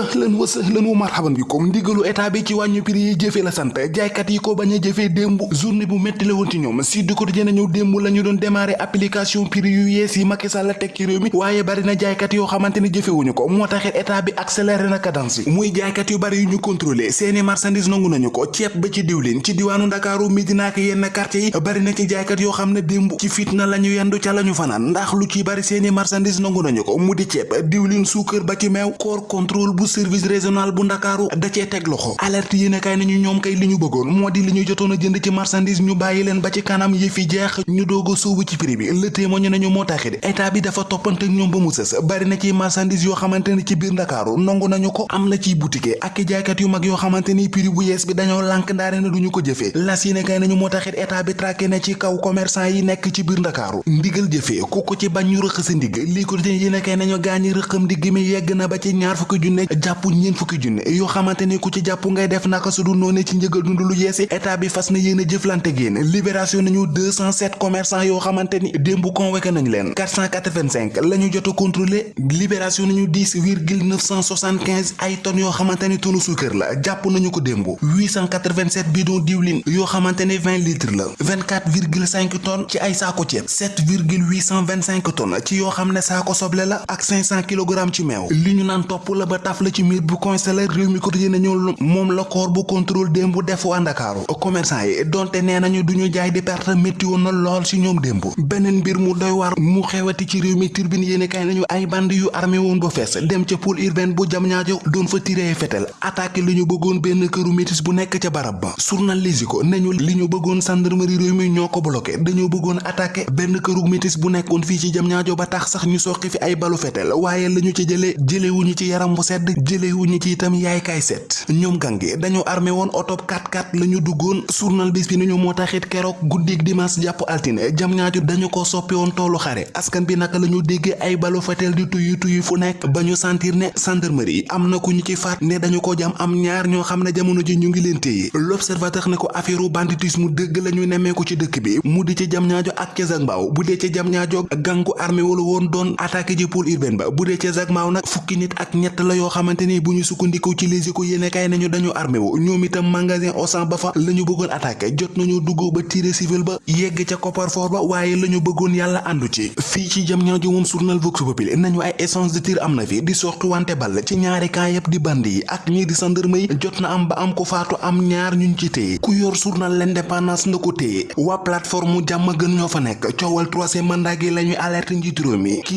ahlan wa sahlan wa marhaban bikum. Ndigalu état bi ci wàññu prix yi jëfee la sant. Jaaykat yi ko bañ a jëfee démb journée bu métti la ci ñoom. Si du quotidien nañu démb la ñu doon démarrer application prix yu yees yi Macky Sall teg ci réew mi. Waaye bari na jaaykat yoo xamante ni jëfewuñu ko. Moo taxit état bi accéléré na cadence muy jaaykat yu bari yu ñu contrôlé. Seeni marchandise nangu nañu ko. Ceeb ba ci diwlin. Ci diwaanu Ndakaaru Medina ak yenn quartier yi bari na ci jaaykat yoo xam ne démb ci fitna la ñu yendu ca la ñu fanaan. Ndax lu ci bari seeni marchandise nangu nañu ko. Mu di ceeb diwlin suukar ba ci meew. Corps contrôle bu service régional bu ndakaaru da cee teg loxo. Alerte yéen kay nañu ñoom kay li ñu bëggoon moo di li ñu jënd ci marchandise ñu bàyyi leen ba ci kanam yi fi jeex ñu doog a ci prix bi. Le témoigne nañu moo taxit état bi dafa toppante ñoom ba mu sës. Bari na ci marchandise yoo xamante ni ci biir ndakaaru nangu nañu ko. Am na ciy boutique ak jaaykat yu mag yoo xamante ni prix bu yees bi dañoo lànk ndaare na duñu ko jëfee. Las yéen kay nañu moo taxit état bi traqué na ci kaw commerçant yi nekk ci biir ndakaaru. Ndigal jëfee ku ko ci ndigg. Lii ko kay nañu gaañi rëqam ndigg mi yegg na ba ci ñaar junne jàpp ñeen fukki junne yoo xamante ni ku ci jàpp ngay def naka su du noone ci njëgal dund lu yeesi état bi fas na yéen a jëflante génn libération nañu 207 commerçants yoo xamante ni convoqué nañu leen 485 la ñu jot a contrôlé libération nañu 10 virgule 975 ay tonnes yoo xamante tonu suukar la jàpp nañu ko démb 887 bidon diwlin yoo xamante ni 20 litres la 24 virgule 5 tonnes ci ay saako ceeb 7 virgule 825 tonnes ci yoo xam ne soble la ak 500 kilogrammes ci meew li ñu naan topp la ba taf la ci miir bu coincé réew mi quotidien nañu moom la corps bu contrôle démb def waa Ndakaaru. Commerçant yi donte nee nañu duñu jaay di perte métti woon na lool ci ñoom démb. Beneen mu doy war mu xewati ci réew mi turbine yéene kay nañu ay band yu armé woon ba dem ca pôle urbain bu jam ñaajo doon fa tiré fetel attaqué li ñu bëggoon benn këru métis bu nekk ca barab ba. Journal Les Échos nañu li ñu bëggoon gendarmerie réew mi ñoo ko bloqué dañoo bëggoon attaqué benn këru métis bu nekkoon fii ci jam ñaajo ba tax sax ñu soqi fi ay balu fetel waaye lañu ci jëlee jëlewuñu ci yaram bu sedd jëlewuñu ci itam yaay kay set. ñoom gange dañoo armé woon oto 4x4 la ñu duggoon. journal bis bi nañu moo taxit keroog guddig dimanche jàpp altine. jam ñaaju dañu ko soppi woon toolu xare. askan bi naka la ñu déggee ay balu fetel di tuyu tuyu fu nekk. ba ñu sentir ne gendarmerie am na ku ñu ci faat. ne dañu ko jam am ñaar ñoo xam ne jamono ji ñu ngi leen téye. L'observateur ne ko affaire banditisme dëgg la ñu nemmeeku ci dëkk bi. mu di ci jam ñaajo ak ca Zagmbaaw bu dee ca jam ñaajo gangu armé wala woon doon attaqué ji pôle urbain ba. bu ca Zagmbaaw nag fukki nit ak ñett la ni bu ñu sukkandiku ci Les Échos yéene kay nañu dañu armé wu. Ñoom itam magasin Auchan ba fa la ñu bëggoon attaqué. Jot nañu dugg ba tiré civil ba yegg ca coffre-fort ba waaye la ñu bëggoon yàlla àndu ci. Fii ci jam ñaajo moom journal Vox Populi nañu ay essence de tir am fi di sortu wante ball ci ñaari camp yëpp di band yi. Ak ñii di gendarme yi jot na am ba am ko faatu am ñaar ñuñ ci téye. Ku yor journal l'indépendance na ko téye. Waa plateforme jàmm gën ñoo fa nekk. Coowal troisième mandat gi la ñuy alerte njiitu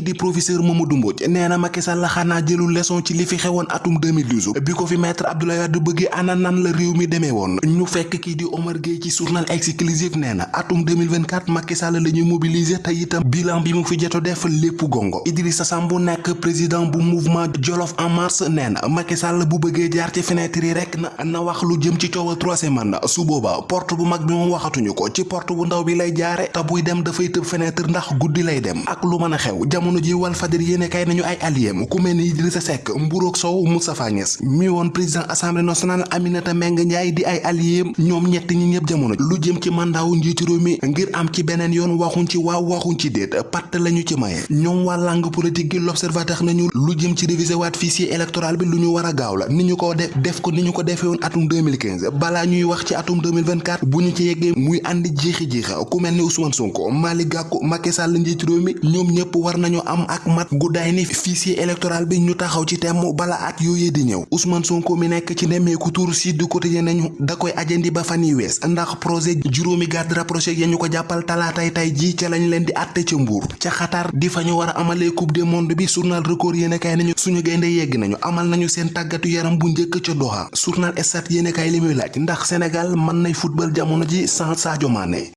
di professeur Mamadou Mbodj nee na Macky Sall xanaa jëlul leçon ci li fi xewoon atum 2012 bi ko fi maître Abdoulaye Wade bëggee ana nan la réew mi demee woon ñu fekk kii di Omar Gueye ci journal exclusif nee na atum 2024 Macky Sall la ñuy mobiliser te itam bilan bi mu fi joto def lépp gongo Idrissa Samb nekk président bu mouvement Jolof en marche nee na Macky Sall bu bëggee jaar ci fenêtre rek na na wax lu jëm ci coowal troisième mandat su booba porte bu mag bi moom waxatuñu ko ci porte bu ndaw bi lay jaare te buy dem dafay tëb fenêtre ndax guddi lay dem ak lu mën a xew jamono ji wal fadir yéene kay nañu ay alliés ku mel ni Idrissa Seck Mburoog Sow Moustapha Niasse mi woon président assemblée nationale Aminata Mbengue Ndiaye di ay alliés ñoom ñett ñi ñëpp jamono lu jëm ci mandat wu njiitu réew mi ngir am ci beneen yoon waxuñ ci waaw waxuñ ci déet patt lañu ci maye. Ñoom waa langue politique gi l'observateur nañu lu jëm ci réviser waat fichier électoral bi lu ñu war a gaaw la. Ni ko def def ko ni ko defee woon atum 2015 balaa ñuy wax ci atum 2024 bu ñu ci yeggee muy andi jeexi jeexa ku mel ni Ousmane Sonko Malick Gakou Macky Sall réew mi war nañu am ak mat guddaay ni fichier électoral bi ñu taxaw ci temm bala at yooyee di ñëw. Ousmane Sonko mi nekk ci nemmeeku tour si du quotidien nañu da koy ajandi ba fan yi wees ndax projet juróomi garde rapproché ya ko jàppal talaatay tay ji ca lañ leen di ca xatar di fa ñu war a amalee coupe du monde bi journal record yéene kaay nañu suñu yegg nañu amal nañu seen tàggatu yaram bu njëkk ca Doha. Journal Stades yéene kaay li muy laaj ndax Sénégal mën nay football jamono ji sans Sadio Mané